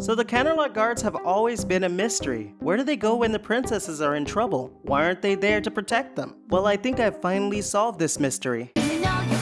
So the Canterlot guards have always been a mystery. Where do they go when the princesses are in trouble? Why aren't they there to protect them? Well, I think I've finally solved this mystery. You know you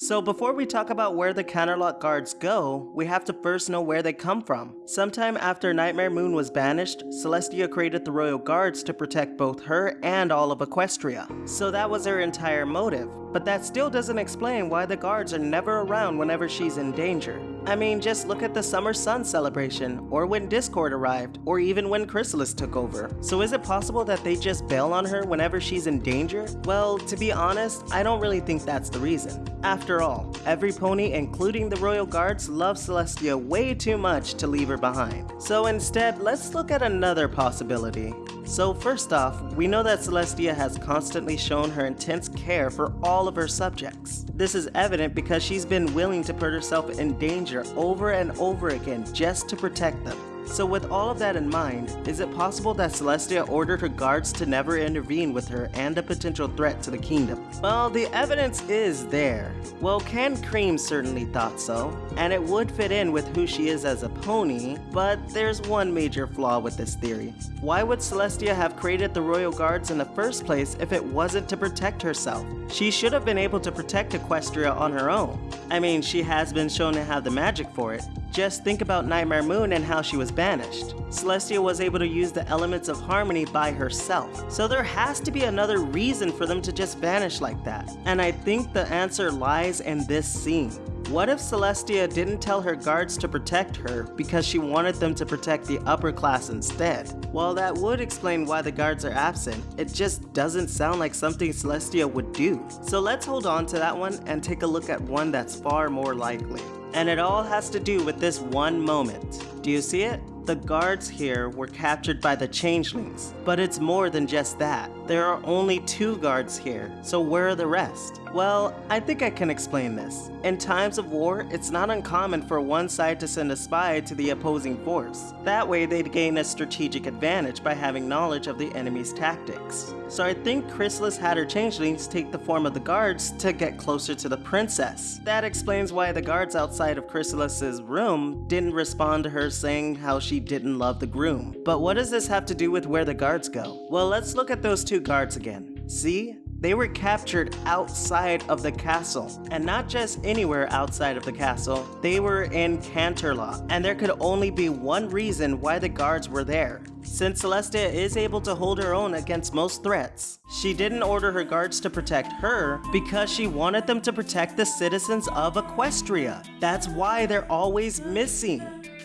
So before we talk about where the Canterlot guards go, we have to first know where they come from. Sometime after Nightmare Moon was banished, Celestia created the royal guards to protect both her and all of Equestria. So that was her entire motive. But that still doesn't explain why the guards are never around whenever she's in danger. I mean, just look at the Summer Sun celebration, or when Discord arrived, or even when Chrysalis took over. So is it possible that they just bail on her whenever she's in danger? Well, to be honest, I don't really think that's the reason. After all, every pony, including the Royal Guards, love Celestia way too much to leave her behind. So instead, let's look at another possibility. So first off, we know that Celestia has constantly shown her intense care for all of her subjects. This is evident because she's been willing to put herself in danger over and over again just to protect them. So with all of that in mind, is it possible that Celestia ordered her guards to never intervene with her and a potential threat to the kingdom? Well, the evidence is there. Well, Can Cream certainly thought so, and it would fit in with who she is as a pony, but there's one major flaw with this theory. Why would Celestia have created the royal guards in the first place if it wasn't to protect herself? She should have been able to protect Equestria on her own. I mean, she has been shown to have the magic for it. Just think about Nightmare Moon and how she was banished. Celestia was able to use the elements of harmony by herself. So there has to be another reason for them to just vanish like that. And I think the answer lies in this scene. What if Celestia didn't tell her guards to protect her because she wanted them to protect the upper class instead? While that would explain why the guards are absent, it just doesn't sound like something Celestia would do. So let's hold on to that one and take a look at one that's far more likely. And it all has to do with this one moment. Do you see it? The guards here were captured by the changelings, but it's more than just that. There are only two guards here, so where are the rest? Well, I think I can explain this. In times of war, it's not uncommon for one side to send a spy to the opposing force. That way they'd gain a strategic advantage by having knowledge of the enemy's tactics. So I think Chrysalis had her changelings take the form of the guards to get closer to the princess. That explains why the guards outside of Chrysalis's room didn't respond to her saying how she didn't love the groom. But what does this have to do with where the guards go? Well, let's look at those two guards again. See? They were captured outside of the castle, and not just anywhere outside of the castle, they were in Canterlot, and there could only be one reason why the guards were there. Since Celestia is able to hold her own against most threats, she didn't order her guards to protect her because she wanted them to protect the citizens of Equestria. That's why they're always missing.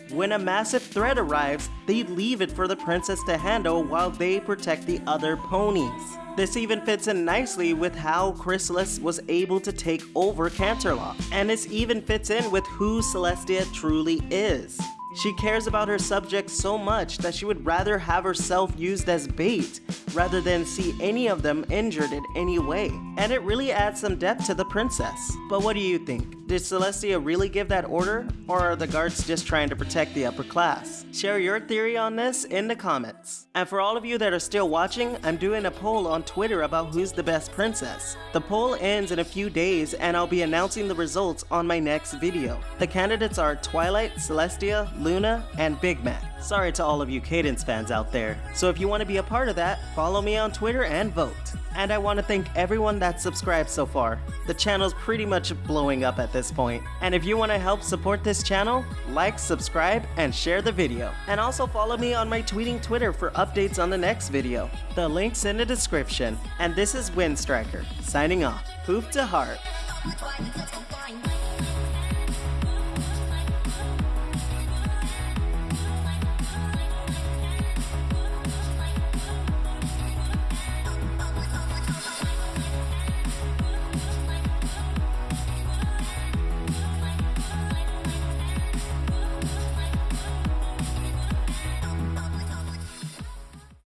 When a massive threat arrives, they leave it for the princess to handle while they protect the other ponies. This even fits in nicely with how Chrysalis was able to take over Canterlot, and this even fits in with who Celestia truly is. She cares about her subjects so much that she would rather have herself used as bait rather than see any of them injured in any way. And it really adds some depth to the princess. But what do you think? Did Celestia really give that order? Or are the guards just trying to protect the upper class? Share your theory on this in the comments. And for all of you that are still watching, I'm doing a poll on Twitter about who's the best princess. The poll ends in a few days and I'll be announcing the results on my next video. The candidates are Twilight, Celestia, Luna, and Big Mac. Sorry to all of you Cadance fans out there. So if you want to be a part of that, follow me on Twitter and vote. And I want to thank everyone that's subscribed so far. The channel's pretty much blowing up at this point. And if you want to help support this channel, like, subscribe, and share the video. And also follow me on my tweeting Twitter for updates on the next video. The link's in the description. And this is Windstriker, signing off. Poof to heart.